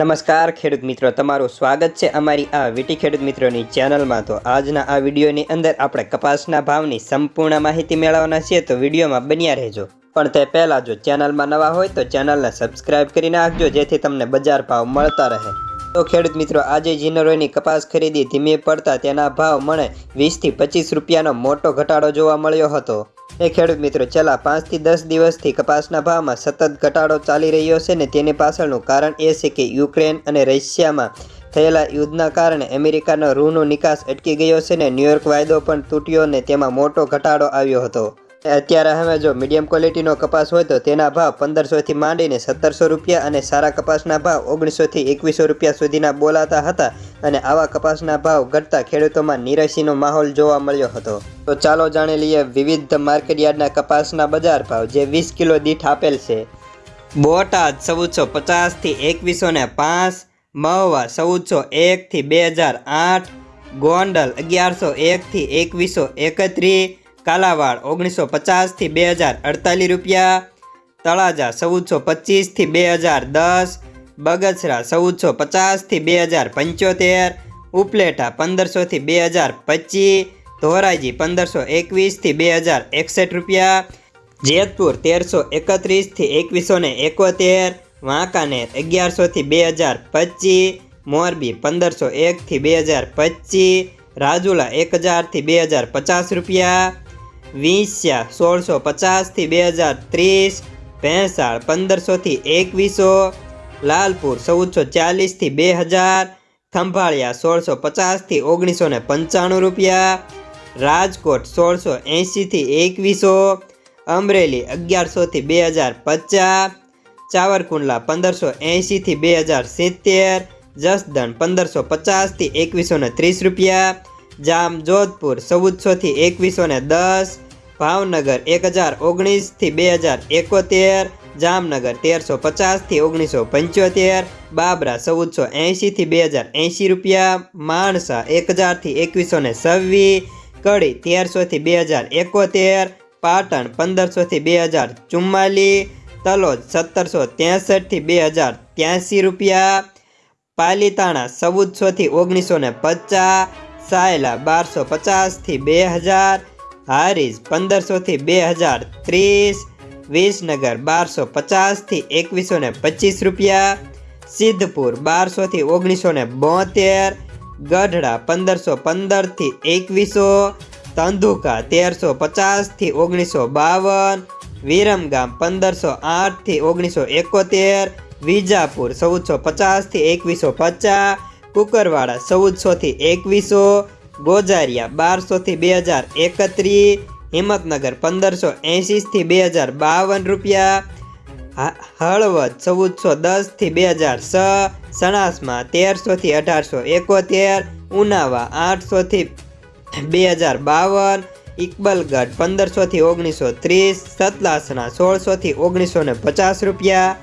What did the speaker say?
નમસ્કાર, ખેડૂત મિત્રો. તમારું સ્વાગત છે અમારી આ વીટી ખેડૂત મિત્રોની ચેનલમાં. તો આજના આ વિડીયોની અંદર આપણે કપાસના ભાવની સંપૂર્ણ માહિતી મેળવવાના છીએ. તો વિડીયોમાં બન્યા રહેજો. પણ તે પહેલાં જો ચેનલમાં નવા હોય તો ચેનલને સબસ્ક્રાઇબ કરી નાખજો, જેથી તમને બજાર ભાવ મળતા રહે. તો ખેડૂત મિત્રો, આજે જીનરોની કપાસ ખરીદી ધીમી પડતા તેના ભાવ મને વીસથી પચીસ રૂપિયાનો મોટો ઘટાડો જોવા મળ્યો હતો. એ ખેડૂત મિત્રો, છેલ્લા પાંચથી દસ દિવસથી કપાસના ભાવમાં સતત ઘટાડો ચાલી રહ્યો છે ને તેની પાછળનું કારણ એ છે કે યુક્રેન અને રશિયામાં થયેલા યુદ્ધના કારણે અમેરિકાનો રૂનો નિકાસ અટકી ગયો છે ને ન્યુયોર્ક વાયદો પણ તૂટ્યો ને તેમાં મોટો ઘટાડો આવ્યો હતો. અત્યારે હવે જો મીડિયમ ક્વોલિટીનો કપાસ હોય તો તેના ભાવ પંદરસોથી માંડીને સત્તરસો રૂપિયા અને સારા કપાસના ભાવ ઓગણીસોથી એકવીસો રૂપિયા સુધીના બોલાતા હતા અને આવા કપાસના ભાવ ઘટતા ખેડૂતોમાં નિરાશીનો માહોલ જોવા મળ્યો હતો. તો ચાલો જાણી લઈએ વિવિધ માર્કેટયાર્ડના કપાસના બજાર ભાવ જે વીસ કિલો દીઠ આપેલ છે. બોટાદ ચૌદસો પચાસથી એકવીસો ને પાંચ, મહુવા ચૌદસો એકથી બે હજાર આઠ, ગોંડલ અગિયારસો એકથી એકવીસો એકત્રીસ કાલાવાડ, ઓગણીસો પચાસથી બે હજાર અડતાલીસ રૂપિયા. તળાજા, ચૌદસો પચીસથી બે હજાર દસ. બગસરા, ચૌદસો પચાસથી બે હજાર પંચોતેર. ઉપલેટા પંદરસોથી બે હજાર પચીસ. ધોરાજી, પંદરસો એકવીસથી બે હજાર એકસઠ રૂપિયા. જેતપુર, તેરસો એકત્રીસથી એકવીસો ને એકોતેર. વાંકાનેર અગિયારસોથી બે હજાર પચીસ. મોરબી, પંદરસો એકથી બે હજાર પચીસ. રાજુલા, એક હજારથી બે હજાર પચાસ રૂપિયા. વીંસ્યા સોળસો પચાસથી બે હજાર ત્રીસ, ભેંસાળ પંદરસોથી એકવીસો, લાલપુર ચૌદસો ચાલીસથી બે હજાર ખંભાળિયા સોળસો પચાસથી ઓગણીસો ને પંચાણું રૂપિયા, રાજકોટ સોળસો એંશીથી એકવીસો, અમરેલી અગિયારસોથી બે હજાર પચાસ, ચાવરકુંડલા પંદરસો એંશીથી બે હજાર સિત્તેર, જસદણ પંદરસો પચાસથી એકવીસો ને ત્રીસ રૂપિયા જામ જોધપુર, ચૌદસોથી એકવીસો ને દસ, ભાવનગર એક હજાર ઓગણીસથી બે હજાર એકોતેર, જામનગર તેરસો પચાસથી ઓગણીસો પંચોતેર, બાબરા ચૌદસો એંશીથી બે હજાર એંશી રૂપિયા, માણસા એક હજારથી એકવીસો ને છવ્વીસ, કડી તેરસોથી બે હજાર એકોતેર, પાટણ પંદરસોથી બે હજાર ચુમ્માલીસ, તલોદ સત્તરસો ત્રેસઠથી બે હજાર ત્યાંસી રૂપિયા, પાલીતાણા ચૌદસોથી ઓગણીસો ને પચાસ સાયલા બારસો પચાસથી બે હજાર, હારીજ પંદરસોથી બે હજાર ત્રીસ, વિસનગર બારસો પચાસથી એકવીસો ને પચીસ રૂપિયા, સિદ્ધપુર બારસોથી ઓગણીસો ને બોતેર, ગઢડા પંદરસો પંદરથી એકવીસો, તંદુકા તેરસો પચાસથી ઓગણીસો બાવન, વિરમગામ પંદરસો આઠથી ઓગણીસો એકોતેર, વિજાપુર ચૌદસો પચાસથી એકવીસો પચાસ કુકરવાડા ચૌદસોથી એકવીસો, ગોજારિયા બારસોથી બે હજાર એકત્રીસ હિંમતનગર પંદરસો એંશીથી બે હજાર બાવન રૂપિયા હળવદ ચૌદસો દસથી બે હજાર છ, સણાસમાં તેરસોથી અઢારસો એકોતેર, ઉનાવા આઠસોથી બે હજાર બાવન, ઇકબલગઢ પંદરસોથી ઓગણીસો ત્રીસ સતલાસણા સોળસોથી ઓગણીસો ને પચાસ રૂપિયા